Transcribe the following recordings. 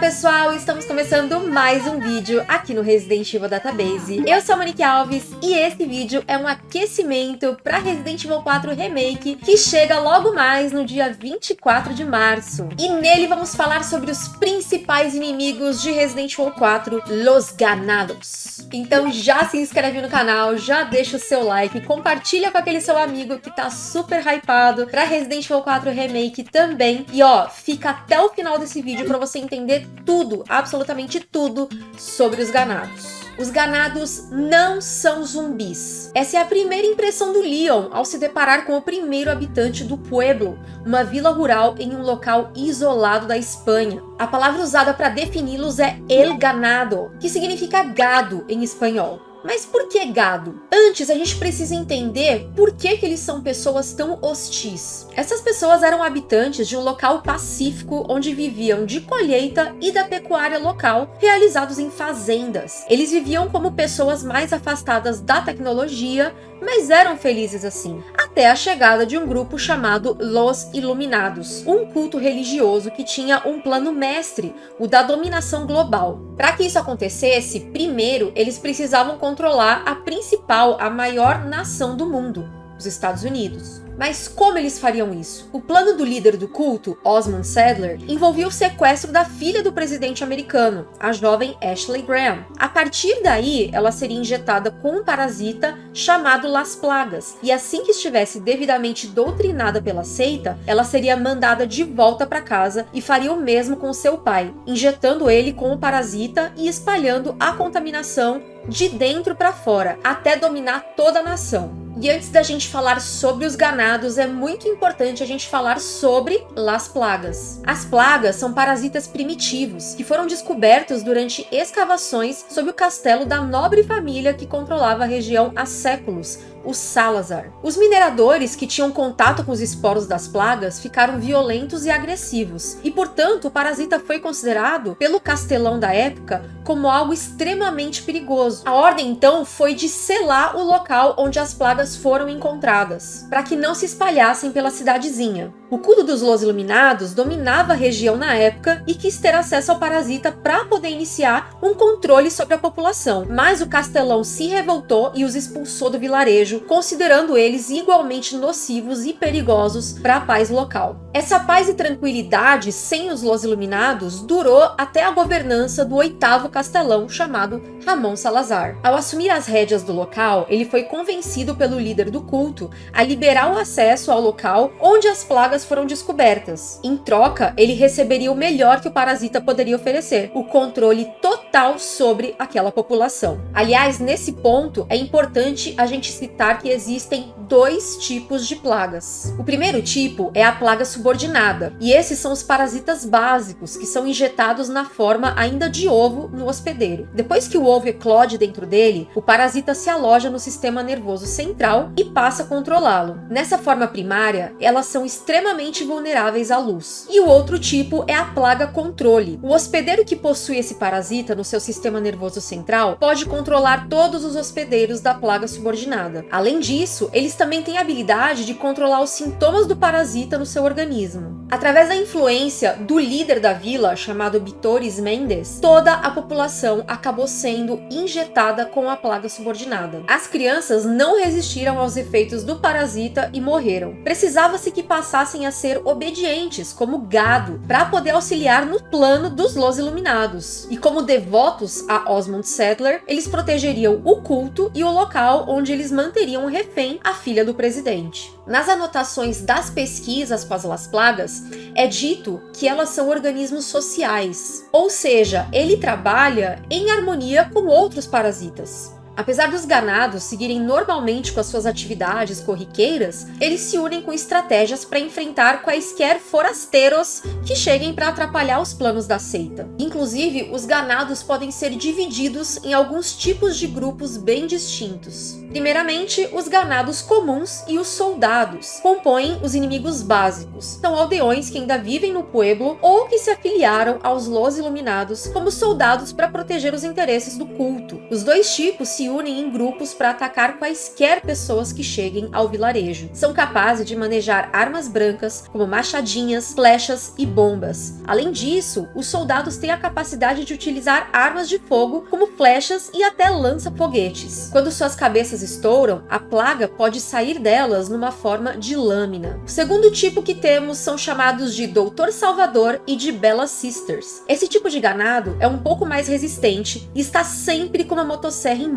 pessoal, estamos começando mais um vídeo aqui no Resident Evil Database. Eu sou a Monique Alves e esse vídeo é um aquecimento para Resident Evil 4 Remake que chega logo mais no dia 24 de março. E nele vamos falar sobre os principais inimigos de Resident Evil 4, Los Ganados. Então já se inscreve no canal, já deixa o seu like, compartilha com aquele seu amigo que tá super hypado para Resident Evil 4 Remake também. E ó, fica até o final desse vídeo para você entender tudo, absolutamente tudo, sobre os ganados. Os ganados não são zumbis. Essa é a primeira impressão do Leon ao se deparar com o primeiro habitante do Pueblo, uma vila rural em um local isolado da Espanha. A palavra usada para defini-los é el ganado, que significa gado em espanhol. Mas por que gado? Antes, a gente precisa entender por que, que eles são pessoas tão hostis. Essas pessoas eram habitantes de um local pacífico onde viviam de colheita e da pecuária local, realizados em fazendas. Eles viviam como pessoas mais afastadas da tecnologia, mas eram felizes assim, até a chegada de um grupo chamado Los Iluminados, um culto religioso que tinha um plano mestre, o da dominação global. Para que isso acontecesse, primeiro eles precisavam controlar a principal, a maior nação do mundo, os Estados Unidos. Mas como eles fariam isso? O plano do líder do culto, Osmond Sadler, envolvia o sequestro da filha do presidente americano, a jovem Ashley Graham. A partir daí, ela seria injetada com um parasita chamado Las Plagas, e assim que estivesse devidamente doutrinada pela seita, ela seria mandada de volta para casa e faria o mesmo com seu pai, injetando ele com o parasita e espalhando a contaminação de dentro para fora, até dominar toda a nação. E antes da gente falar sobre os ganados, é muito importante a gente falar sobre las plagas. As plagas são parasitas primitivos que foram descobertos durante escavações sob o castelo da nobre família que controlava a região há séculos, os Salazar. Os mineradores que tinham contato com os esporos das plagas ficaram violentos e agressivos, e portanto o parasita foi considerado, pelo castelão da época, como algo extremamente perigoso. A ordem então foi de selar o local onde as plagas foram encontradas, para que não se espalhassem pela cidadezinha. O culto dos Los Iluminados dominava a região na época e quis ter acesso ao parasita para poder iniciar um controle sobre a população, mas o castelão se revoltou e os expulsou do vilarejo, considerando eles igualmente nocivos e perigosos para a paz local. Essa paz e tranquilidade sem os Los Iluminados durou até a governança do oitavo castelão chamado Ramon Salazar. Ao assumir as rédeas do local, ele foi convencido pelo líder do culto a liberar o acesso ao local onde as plagas foram descobertas. Em troca, ele receberia o melhor que o parasita poderia oferecer, o controle total sobre aquela população. Aliás, nesse ponto, é importante a gente citar que existem dois tipos de plagas. O primeiro tipo é a plaga subordinada, e esses são os parasitas básicos, que são injetados na forma ainda de ovo no hospedeiro. Depois que o ovo eclode dentro dele, o parasita se aloja no sistema nervoso central e passa a controlá-lo. Nessa forma primária, elas são extremamente vulneráveis à luz. E o outro tipo é a plaga controle. O hospedeiro que possui esse parasita no seu sistema nervoso central pode controlar todos os hospedeiros da plaga subordinada. Além disso, eles também têm a habilidade de controlar os sintomas do parasita no seu organismo. Através da influência do líder da vila, chamado Bitores Mendes, toda a população acabou sendo injetada com a plaga subordinada. As crianças não resistiram aos efeitos do parasita e morreram. Precisava-se que passassem a ser obedientes, como gado, para poder auxiliar no plano dos Los Iluminados. E como devotos a Osmond Settler, eles protegeriam o culto e o local onde eles manteriam refém a filha do presidente. Nas anotações das pesquisas com as plagas, é dito que elas são organismos sociais, ou seja, ele trabalha em harmonia com outros parasitas. Apesar dos ganados seguirem normalmente com as suas atividades corriqueiras, eles se unem com estratégias para enfrentar quaisquer forasteiros que cheguem para atrapalhar os planos da seita. Inclusive, os ganados podem ser divididos em alguns tipos de grupos bem distintos. Primeiramente, os ganados comuns e os soldados compõem os inimigos básicos. São aldeões que ainda vivem no pueblo ou que se afiliaram aos Los Iluminados como soldados para proteger os interesses do culto. Os dois tipos se unem em grupos para atacar quaisquer pessoas que cheguem ao vilarejo. São capazes de manejar armas brancas, como machadinhas, flechas e bombas. Além disso, os soldados têm a capacidade de utilizar armas de fogo, como flechas e até lança-foguetes. Quando suas cabeças estouram, a plaga pode sair delas numa forma de lâmina. O segundo tipo que temos são chamados de Doutor Salvador e de Bella Sisters. Esse tipo de ganado é um pouco mais resistente e está sempre com uma motosserra em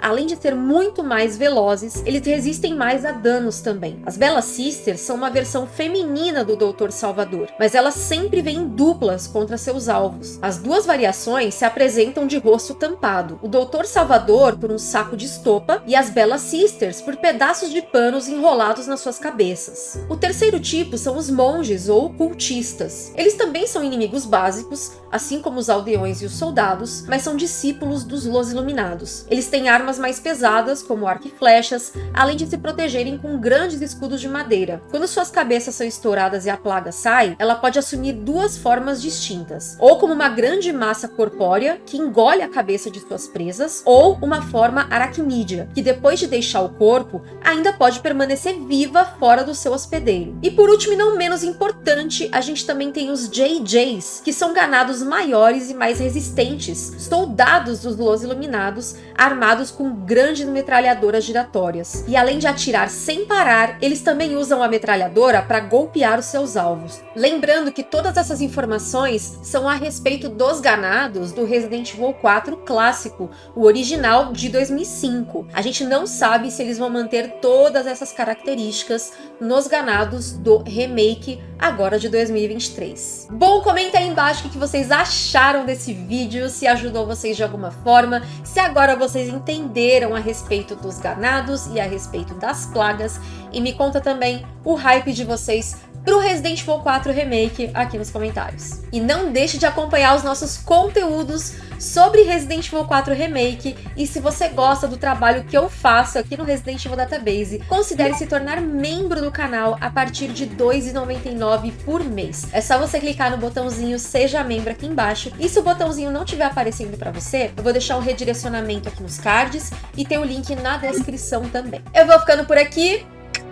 Além de ser muito mais velozes, eles resistem mais a danos também. As Bella Sisters são uma versão feminina do Doutor Salvador, mas elas sempre vêm duplas contra seus alvos. As duas variações se apresentam de rosto tampado. O Doutor Salvador por um saco de estopa e as Bella Sisters por pedaços de panos enrolados nas suas cabeças. O terceiro tipo são os monges ou cultistas. Eles também são inimigos básicos, assim como os aldeões e os soldados, mas são discípulos dos Los Iluminados. Eles têm armas mais pesadas, como arco e flechas, além de se protegerem com grandes escudos de madeira. Quando suas cabeças são estouradas e a plaga sai, ela pode assumir duas formas distintas, ou como uma grande massa corpórea que engole a cabeça de suas presas, ou uma forma aracnídea, que depois de deixar o corpo, ainda pode permanecer viva fora do seu hospedeiro. E por último e não menos importante, a gente também tem os JJs, que são ganados maiores e mais resistentes, soldados dos Los Iluminados, armados com grandes metralhadoras giratórias. E além de atirar sem parar, eles também usam a metralhadora para golpear os seus alvos. Lembrando que todas essas informações são a respeito dos ganados do Resident Evil 4 clássico, o original de 2005. A gente não sabe se eles vão manter todas essas características nos ganados do remake agora de 2023. Bom, comenta aí embaixo o que vocês acharam desse vídeo, se ajudou vocês de alguma forma, se agora vocês entenderam a respeito dos ganados e a respeito das plagas, e me conta também o hype de vocês para o Resident Evil 4 Remake aqui nos comentários. E não deixe de acompanhar os nossos conteúdos sobre Resident Evil 4 Remake e se você gosta do trabalho que eu faço aqui no Resident Evil Database, considere se tornar membro do canal a partir de R$ 2,99 por mês. É só você clicar no botãozinho Seja Membro aqui embaixo e se o botãozinho não estiver aparecendo para você, eu vou deixar um redirecionamento aqui nos cards e tem o link na descrição também. Eu vou ficando por aqui,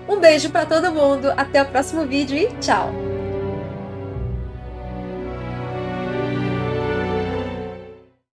um beijo para todo mundo, até o próximo vídeo e tchau!